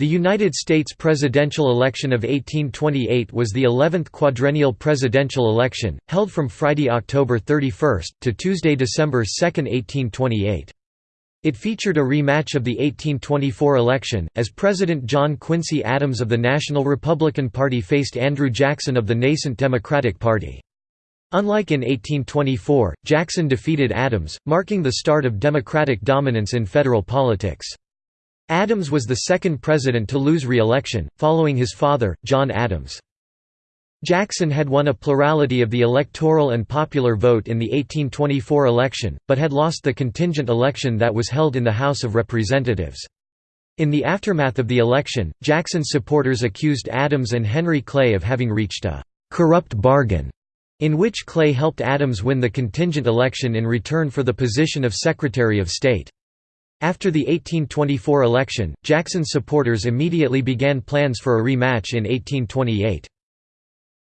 The United States presidential election of 1828 was the 11th quadrennial presidential election, held from Friday, October 31, to Tuesday, December 2, 1828. It featured a rematch of the 1824 election, as President John Quincy Adams of the National Republican Party faced Andrew Jackson of the nascent Democratic Party. Unlike in 1824, Jackson defeated Adams, marking the start of Democratic dominance in federal politics. Adams was the second president to lose re-election, following his father, John Adams. Jackson had won a plurality of the electoral and popular vote in the 1824 election, but had lost the contingent election that was held in the House of Representatives. In the aftermath of the election, Jackson's supporters accused Adams and Henry Clay of having reached a «corrupt bargain» in which Clay helped Adams win the contingent election in return for the position of Secretary of State. After the 1824 election, Jackson's supporters immediately began plans for a rematch in 1828.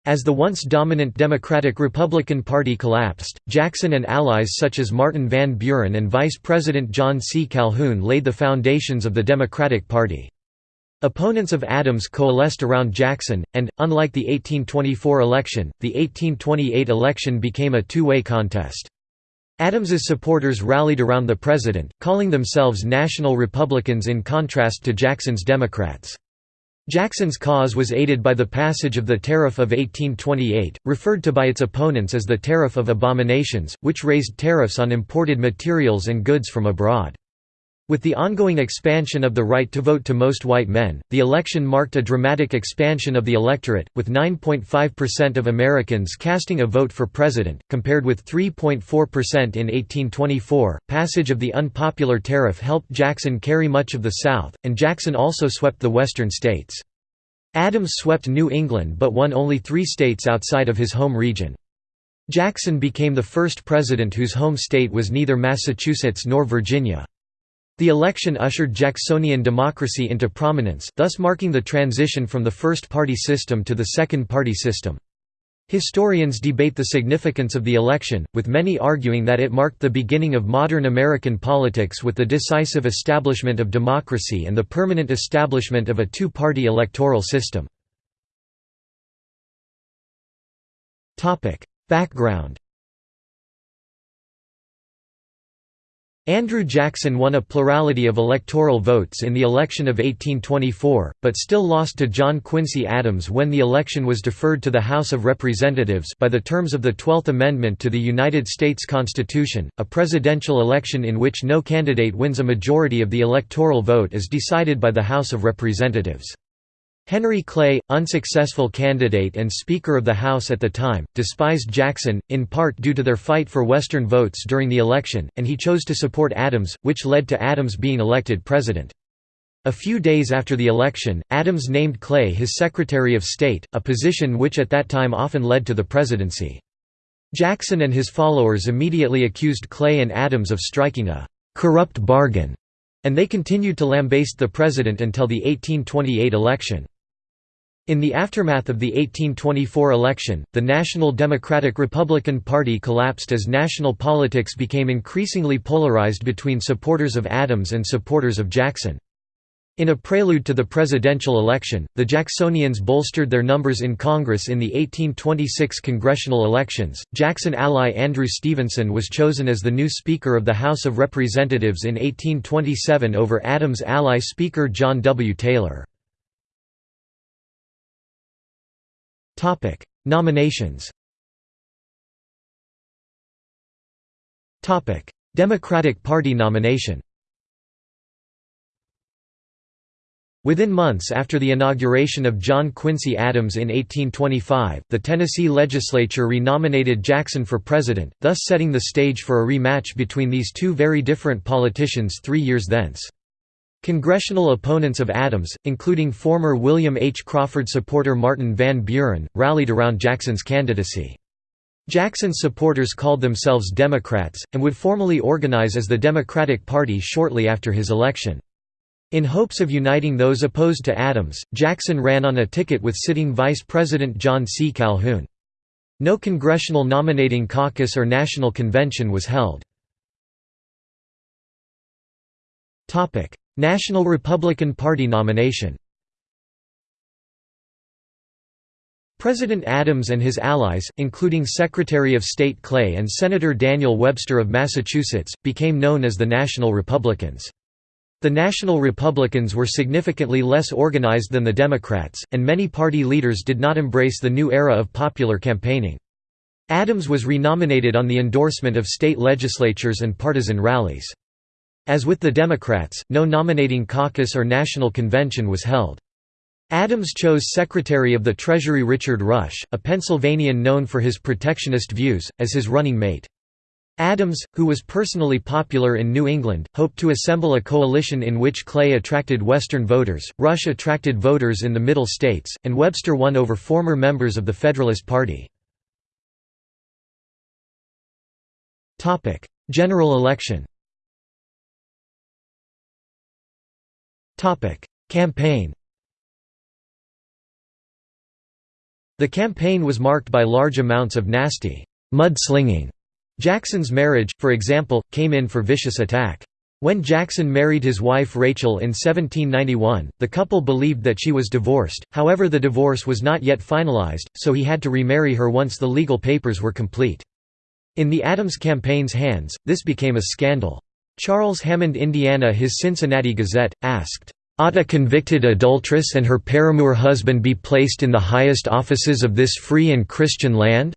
As the once dominant Democratic-Republican Party collapsed, Jackson and allies such as Martin Van Buren and Vice President John C. Calhoun laid the foundations of the Democratic Party. Opponents of Adams coalesced around Jackson, and, unlike the 1824 election, the 1828 election became a two-way contest. Adams's supporters rallied around the president, calling themselves National Republicans in contrast to Jackson's Democrats. Jackson's cause was aided by the passage of the Tariff of 1828, referred to by its opponents as the Tariff of Abominations, which raised tariffs on imported materials and goods from abroad. With the ongoing expansion of the right to vote to most white men, the election marked a dramatic expansion of the electorate, with 9.5% of Americans casting a vote for president, compared with 3.4% in 1824. Passage of the unpopular tariff helped Jackson carry much of the South, and Jackson also swept the western states. Adams swept New England but won only three states outside of his home region. Jackson became the first president whose home state was neither Massachusetts nor Virginia. The election ushered Jacksonian democracy into prominence, thus marking the transition from the first-party system to the second-party system. Historians debate the significance of the election, with many arguing that it marked the beginning of modern American politics with the decisive establishment of democracy and the permanent establishment of a two-party electoral system. Background Andrew Jackson won a plurality of electoral votes in the election of 1824, but still lost to John Quincy Adams when the election was deferred to the House of Representatives by the terms of the Twelfth Amendment to the United States Constitution. A presidential election in which no candidate wins a majority of the electoral vote is decided by the House of Representatives. Henry Clay, unsuccessful candidate and Speaker of the House at the time, despised Jackson, in part due to their fight for Western votes during the election, and he chose to support Adams, which led to Adams being elected president. A few days after the election, Adams named Clay his Secretary of State, a position which at that time often led to the presidency. Jackson and his followers immediately accused Clay and Adams of striking a «corrupt bargain», and they continued to lambaste the president until the 1828 election. In the aftermath of the 1824 election, the National Democratic Republican Party collapsed as national politics became increasingly polarized between supporters of Adams and supporters of Jackson. In a prelude to the presidential election, the Jacksonians bolstered their numbers in Congress in the 1826 congressional elections. Jackson ally Andrew Stevenson was chosen as the new Speaker of the House of Representatives in 1827 over Adams' ally Speaker John W. Taylor. Topic: Nominations. Topic: Democratic Party nomination. Within months after the inauguration of John Quincy Adams in 1825, the Tennessee legislature renominated Jackson for president, thus setting the stage for a rematch between these two very different politicians three years thence. Congressional opponents of Adams, including former William H. Crawford supporter Martin Van Buren, rallied around Jackson's candidacy. Jackson's supporters called themselves Democrats, and would formally organize as the Democratic Party shortly after his election. In hopes of uniting those opposed to Adams, Jackson ran on a ticket with sitting Vice President John C. Calhoun. No congressional nominating caucus or national convention was held. National Republican Party nomination President Adams and his allies, including Secretary of State Clay and Senator Daniel Webster of Massachusetts, became known as the National Republicans. The National Republicans were significantly less organized than the Democrats, and many party leaders did not embrace the new era of popular campaigning. Adams was renominated on the endorsement of state legislatures and partisan rallies. As with the Democrats, no nominating caucus or national convention was held. Adams chose Secretary of the Treasury Richard Rush, a Pennsylvanian known for his protectionist views, as his running mate. Adams, who was personally popular in New England, hoped to assemble a coalition in which Clay attracted Western voters, Rush attracted voters in the Middle States, and Webster won over former members of the Federalist Party. General election Campaign The campaign was marked by large amounts of nasty mudslinging. Jackson's marriage, for example, came in for vicious attack. When Jackson married his wife Rachel in 1791, the couple believed that she was divorced, however the divorce was not yet finalized, so he had to remarry her once the legal papers were complete. In the Adams campaign's hands, this became a scandal. Charles Hammond Indiana his Cincinnati Gazette, asked, Ought a convicted adulteress and her paramour husband be placed in the highest offices of this free and Christian land?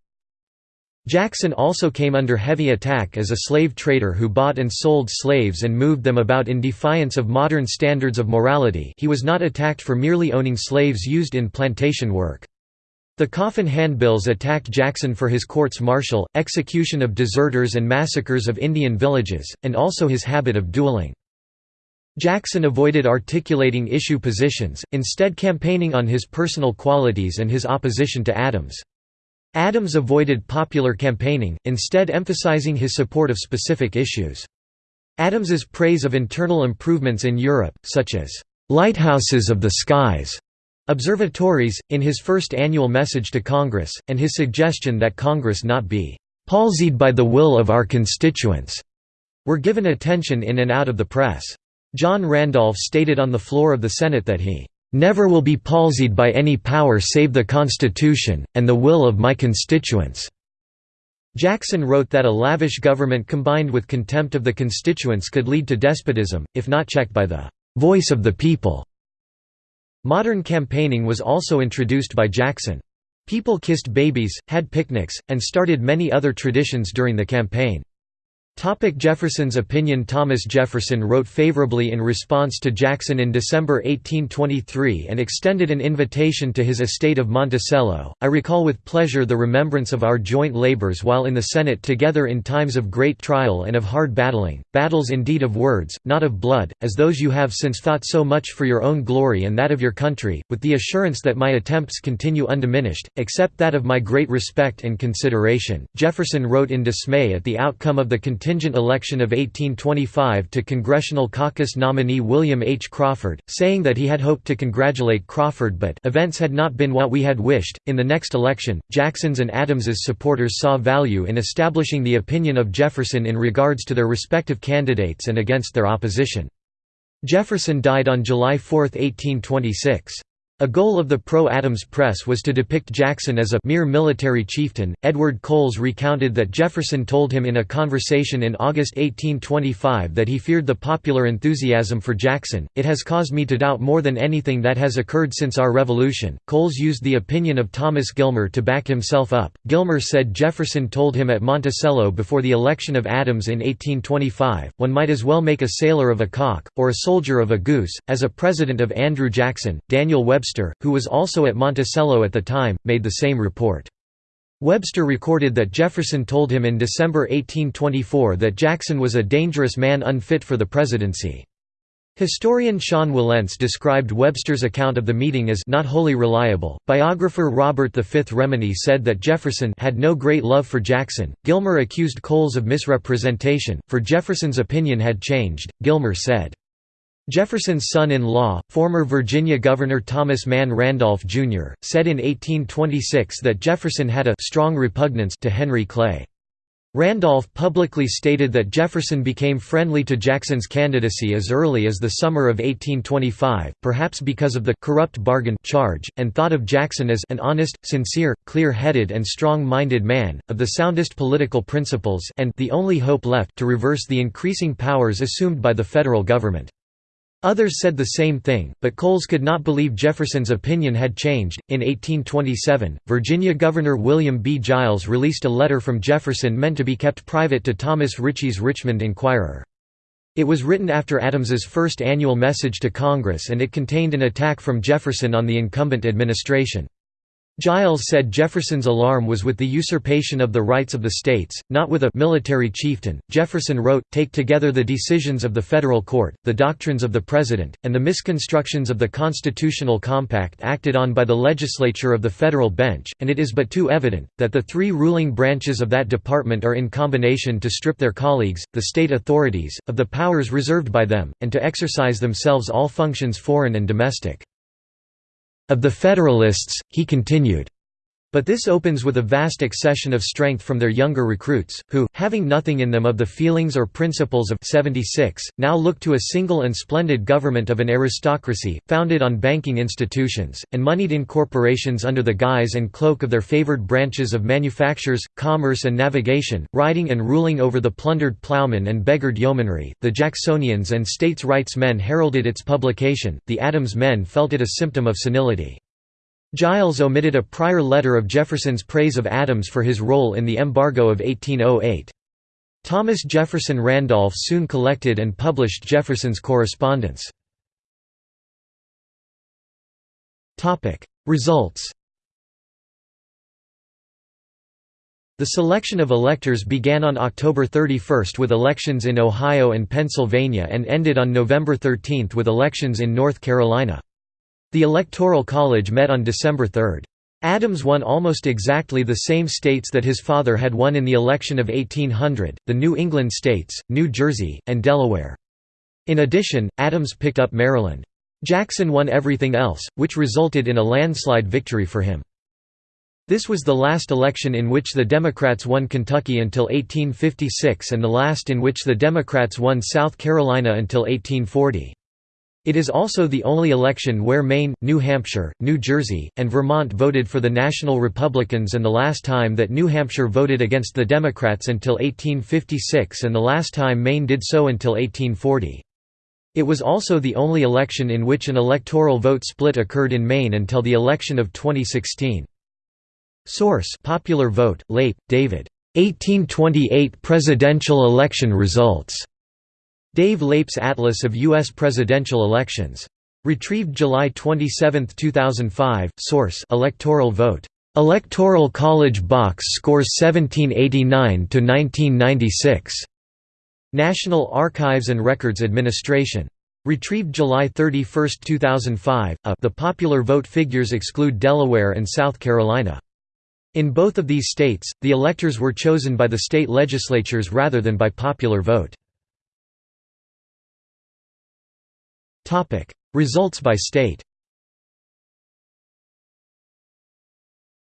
Jackson also came under heavy attack as a slave trader who bought and sold slaves and moved them about in defiance of modern standards of morality he was not attacked for merely owning slaves used in plantation work. The Coffin Handbills attacked Jackson for his courts-martial, execution of deserters and massacres of Indian villages, and also his habit of dueling. Jackson avoided articulating issue positions, instead campaigning on his personal qualities and his opposition to Adams. Adams avoided popular campaigning, instead emphasizing his support of specific issues. Adams's praise of internal improvements in Europe, such as, "...lighthouses of the skies", observatories, in his first annual message to Congress, and his suggestion that Congress not be "...palsied by the will of our constituents", were given attention in and out of the press. John Randolph stated on the floor of the Senate that he "...never will be palsied by any power save the Constitution, and the will of my constituents." Jackson wrote that a lavish government combined with contempt of the constituents could lead to despotism, if not checked by the "...voice of the people." Modern campaigning was also introduced by Jackson. People kissed babies, had picnics, and started many other traditions during the campaign. Topic Jefferson's opinion Thomas Jefferson wrote favorably in response to Jackson in December 1823 and extended an invitation to his estate of Monticello. I recall with pleasure the remembrance of our joint labors while in the Senate together in times of great trial and of hard battling, battles indeed of words, not of blood, as those you have since fought so much for your own glory and that of your country, with the assurance that my attempts continue undiminished, except that of my great respect and consideration. Jefferson wrote in dismay at the outcome of the contingent election of 1825 to Congressional Caucus nominee William H. Crawford, saying that he had hoped to congratulate Crawford but events had not been what we had wished. In the next election, Jackson's and Adams's supporters saw value in establishing the opinion of Jefferson in regards to their respective candidates and against their opposition. Jefferson died on July 4, 1826. A goal of the pro-Adams press was to depict Jackson as a mere military chieftain. Edward Coles recounted that Jefferson told him in a conversation in August 1825 that he feared the popular enthusiasm for Jackson. It has caused me to doubt more than anything that has occurred since our revolution. Coles used the opinion of Thomas Gilmer to back himself up. Gilmer said Jefferson told him at Monticello before the election of Adams in 1825, one might as well make a sailor of a cock, or a soldier of a goose, as a president of Andrew Jackson. Daniel Webster Webster, who was also at Monticello at the time, made the same report. Webster recorded that Jefferson told him in December 1824 that Jackson was a dangerous man unfit for the presidency. Historian Sean Wilentz described Webster's account of the meeting as not wholly reliable. Biographer Robert V. Remini said that Jefferson had no great love for Jackson. Gilmer accused Coles of misrepresentation, for Jefferson's opinion had changed. Gilmer said, Jefferson's son-in-law, former Virginia Governor Thomas Mann Randolph, Jr., said in 1826 that Jefferson had a «strong repugnance» to Henry Clay. Randolph publicly stated that Jefferson became friendly to Jackson's candidacy as early as the summer of 1825, perhaps because of the «corrupt bargain» charge, and thought of Jackson as «an honest, sincere, clear-headed and strong-minded man, of the soundest political principles» and «the only hope left to reverse the increasing powers assumed by the federal government». Others said the same thing, but Coles could not believe Jefferson's opinion had changed. In 1827, Virginia Governor William B. Giles released a letter from Jefferson meant to be kept private to Thomas Ritchie's Richmond Enquirer. It was written after Adams's first annual message to Congress and it contained an attack from Jefferson on the incumbent administration. Giles said Jefferson's alarm was with the usurpation of the rights of the states, not with a military chieftain. Jefferson wrote, Take together the decisions of the federal court, the doctrines of the president, and the misconstructions of the constitutional compact acted on by the legislature of the federal bench, and it is but too evident, that the three ruling branches of that department are in combination to strip their colleagues, the state authorities, of the powers reserved by them, and to exercise themselves all functions foreign and domestic. Of the Federalists, he continued, but this opens with a vast accession of strength from their younger recruits, who, having nothing in them of the feelings or principles of 76, now look to a single and splendid government of an aristocracy, founded on banking institutions, and moneyed in corporations under the guise and cloak of their favored branches of manufactures, commerce and navigation, riding and ruling over the plundered plowmen and beggared yeomanry. The Jacksonians and states' rights men heralded its publication, the Adams men felt it a symptom of senility. Giles omitted a prior letter of Jefferson's praise of Adams for his role in the embargo of 1808. Thomas Jefferson Randolph soon collected and published Jefferson's correspondence. Results The selection of electors began on October 31 with elections in Ohio and Pennsylvania and ended on November 13 with elections in North Carolina. The Electoral College met on December 3. Adams won almost exactly the same states that his father had won in the election of 1800, the New England states, New Jersey, and Delaware. In addition, Adams picked up Maryland. Jackson won everything else, which resulted in a landslide victory for him. This was the last election in which the Democrats won Kentucky until 1856 and the last in which the Democrats won South Carolina until 1840. It is also the only election where Maine, New Hampshire, New Jersey, and Vermont voted for the National Republicans and the last time that New Hampshire voted against the Democrats until 1856 and the last time Maine did so until 1840. It was also the only election in which an electoral vote split occurred in Maine until the election of 2016. Source Popular Vote, Leip, David. 1828 presidential election results. Dave Leip's Atlas of U.S. Presidential Elections. Retrieved July 27, 2005. Source: Electoral vote. Electoral College box scores 1789 to 1996. National Archives and Records Administration. Retrieved July 31, 2005. A, the popular vote figures exclude Delaware and South Carolina. In both of these states, the electors were chosen by the state legislatures rather than by popular vote. Topic: Results by state.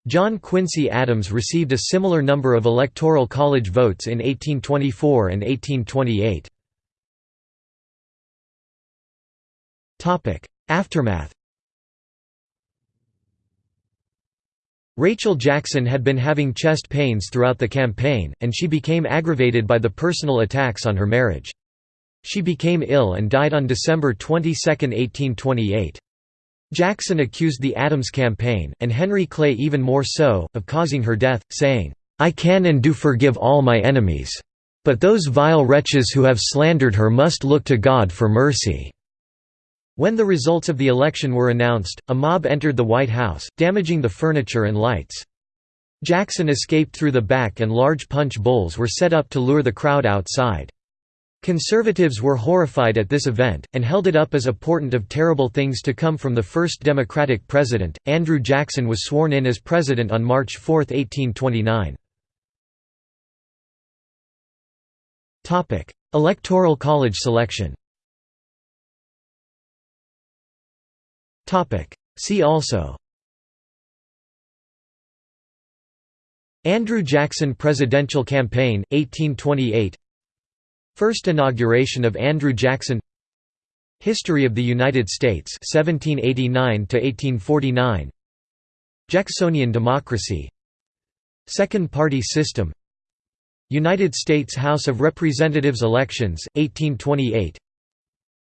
John Quincy Adams received a similar number of electoral college votes in 1824 and 1828. Topic: Aftermath. Rachel Jackson had been having chest pains throughout the campaign, and she became aggravated by the personal attacks on her marriage. She became ill and died on December 22, 1828. Jackson accused the Adams campaign, and Henry Clay even more so, of causing her death, saying, "'I can and do forgive all my enemies. But those vile wretches who have slandered her must look to God for mercy.' When the results of the election were announced, a mob entered the White House, damaging the furniture and lights. Jackson escaped through the back and large punch bowls were set up to lure the crowd outside. Conservatives were horrified at this event, and held it up as a portent of terrible things to come from the first Democratic president. Andrew Jackson was sworn in as president on March 4, 1829. Electoral college selection See also Andrew Jackson Presidential Campaign, 1828 First inauguration of Andrew Jackson. History of the United States 1789 to 1849 Jacksonian democracy. Second party system. United States House of Representatives elections 1828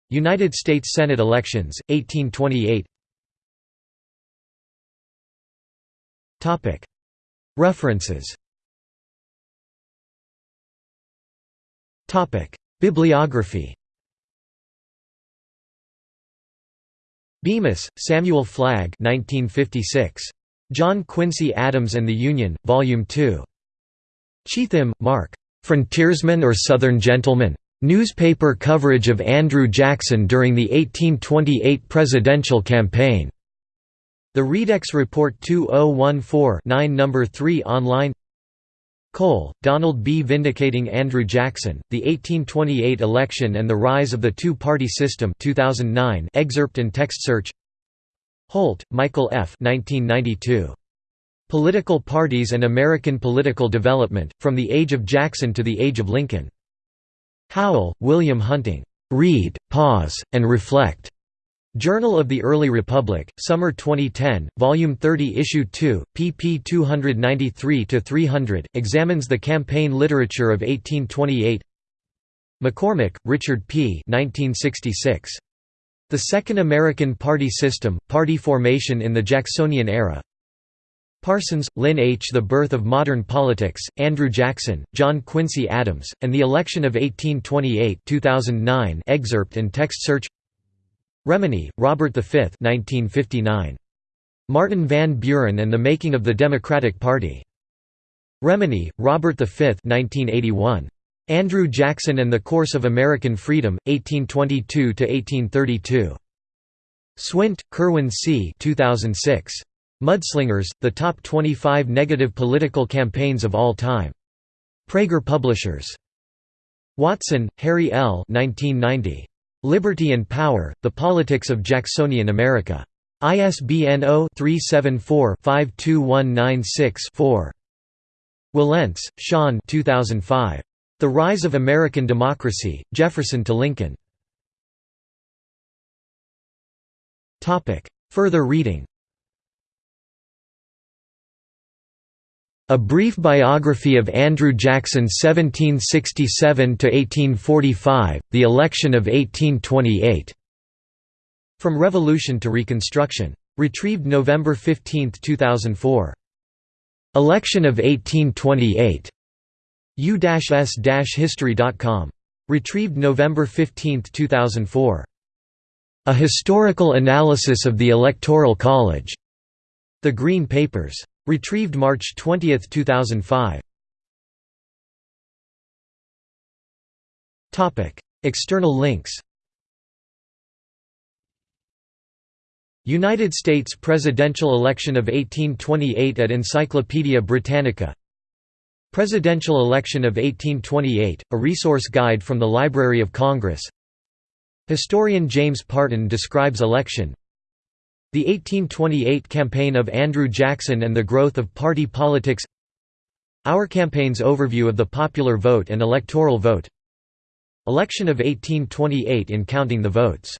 United States Senate elections 1828 Topic. References Bibliography Bemis, Samuel Flagg 1956. John Quincy Adams and the Union, Volume 2. Cheetham, Mark. "'Frontiersman or Southern Gentleman? Newspaper coverage of Andrew Jackson during the 1828 presidential campaign." The Readex Report 2014-9 No. 3 online Cole, Donald B. Vindicating Andrew Jackson, The 1828 Election and the Rise of the Two-Party System 2009 excerpt and text search Holt, Michael F. 1992. Political Parties and American Political Development, From the Age of Jackson to the Age of Lincoln. Howell, William Huntting. Read, Pause, and Reflect. Journal of the Early Republic, Summer 2010, Volume 30 Issue 2, pp 293–300, examines the campaign literature of 1828 McCormick, Richard P. 1966. The Second American Party System, Party Formation in the Jacksonian Era. Parsons, Lynn H. The Birth of Modern Politics, Andrew Jackson, John Quincy Adams, and the Election of 1828 2009 excerpt and text search Remini, Robert V 1959. Martin Van Buren and the Making of the Democratic Party. Remini, Robert V 1981. Andrew Jackson and the Course of American Freedom, 1822–1832. Swint, Kirwin C. 2006. Mudslingers, The Top 25 Negative Political Campaigns of All Time. Praeger Publishers. Watson, Harry L. 1990. Liberty and Power, The Politics of Jacksonian America. ISBN 0-374-52196-4. Wilentz, Sean 2005. The Rise of American Democracy, Jefferson to Lincoln. Further reading A Brief Biography of Andrew Jackson 1767–1845, The Election of 1828. From Revolution to Reconstruction. Retrieved November 15, 2004. Election of 1828. U-s-history.com. Retrieved November 15, 2004. A Historical Analysis of the Electoral College. The Green Papers. Retrieved March 20, 2005. External links. United States presidential election of 1828 at Encyclopaedia Britannica. Presidential election of 1828, a resource guide from the Library of Congress. Historian James Parton describes election the 1828 campaign of Andrew Jackson and the growth of party politics. Our campaign's overview of the popular vote and electoral vote. Election of 1828 in counting the votes